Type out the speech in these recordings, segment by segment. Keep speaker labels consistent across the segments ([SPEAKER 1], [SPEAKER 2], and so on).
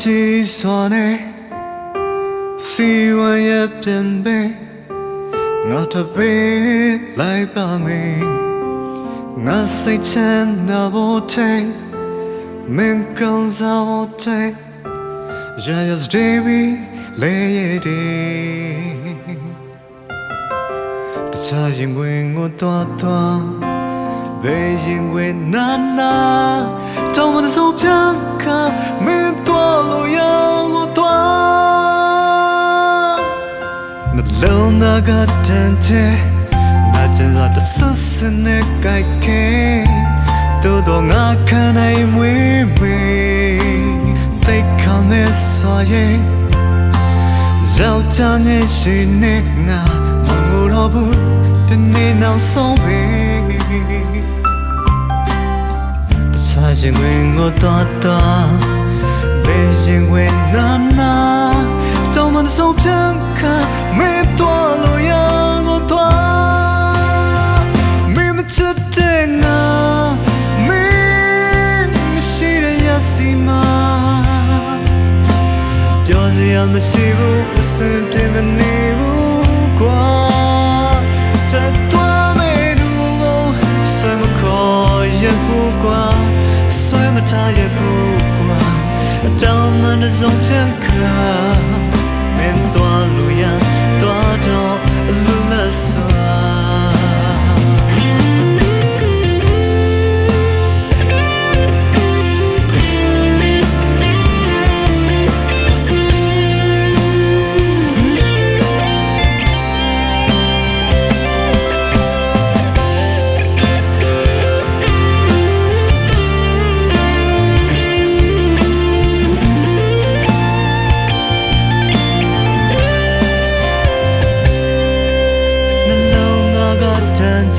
[SPEAKER 1] ကြည့်စွာနဲ့စီဝံရပြန်ပဲငါတပေလိုက်ပါမယ်ငါစိတ်ချမ်းသာဖို့တဲ့ Men kan zavte Ja yes devi leyede Ta yin wen ngo twa twa Be yin wen na na Don't wanna so pyan ka Men twa lo ya ngo twa Na lo na ga tan che Na chen za ta sa sa ne kai ke တို့တော့ငါခံနိုင်မွေးမေသိခံမဲ့ဆိုရင်ဇောက်ချနဲ့ရှိနေငါမငိုတော့ဘူးဒီနေ့နောက်ဆုံးပဲတခြား ရင်ဝင်ငိုတော့တော့ဘယ်ရင်ဝင်နာနာတော့မဆုံးဖြတ်ခါမေတော့လို့ရငိုတော့မင်းမချစ်တဲ့ငါစီမာပြောစရာမရှိဘူးအစင်ပြေမနေ မထားရဘူးကွာအတောင်မှ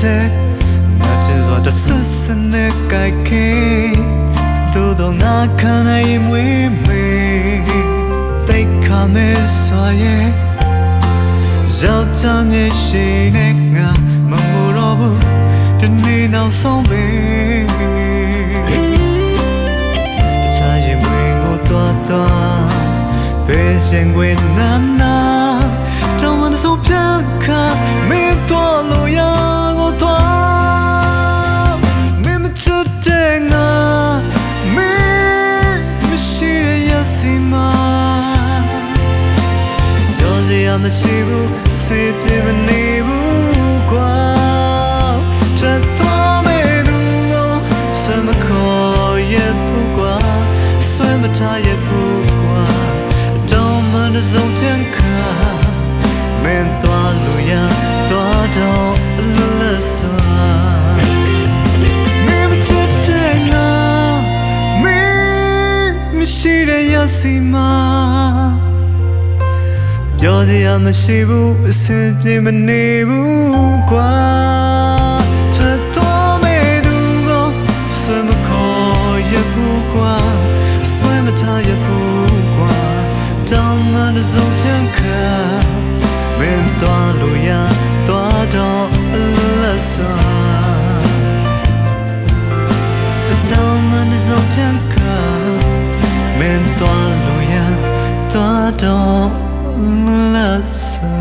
[SPEAKER 1] တဲ့ငါကျစွာတဆဆနဲ့ကြိုက်ခဲသို့တော့ငါခံနိုင်မွေးမေတိတ်ခါမဲဆိုရဲ့ရောက်ချမ်းရဲ့ရှိနေငါမမို့တော့ဘူးဒီနေ့နောက်ဆုံးပဲတခြားရင်ဝင်ကိုတော့တော့ဘယ်ရှင်ဝင်နာနာတောင်းမစိုးပြခါမင်းတော့လို့ရ မရှိဘူးစေပြမနေဘူးကွာထပ်သွားမယ်လူကိုဆွမ်းမခေါ်ရဘူးကွာဆွမ်းမထားရဘူးကွာတော့မနှစုံပြန်ခါမင်းသွားလို့ရသွားတော့လွတ်လပ်စွာမရှိတဲ့ရစီမှာ ပြောစရာမရှိဘူးအဆင်ပြေမနေဘူးကွာထပ်တော်မဲ့သူကိုဆွေမခေါ်ရဘူးကွာဆွေမထားရဘူးကွာတောင်းမှန်စုံပြန်ခါမင်းတော်လို့ရတော်တော့လက်စွာတောင်းမှန်စုံပြန်ခါမင်းတော်လို့ရတော်တော့ Love so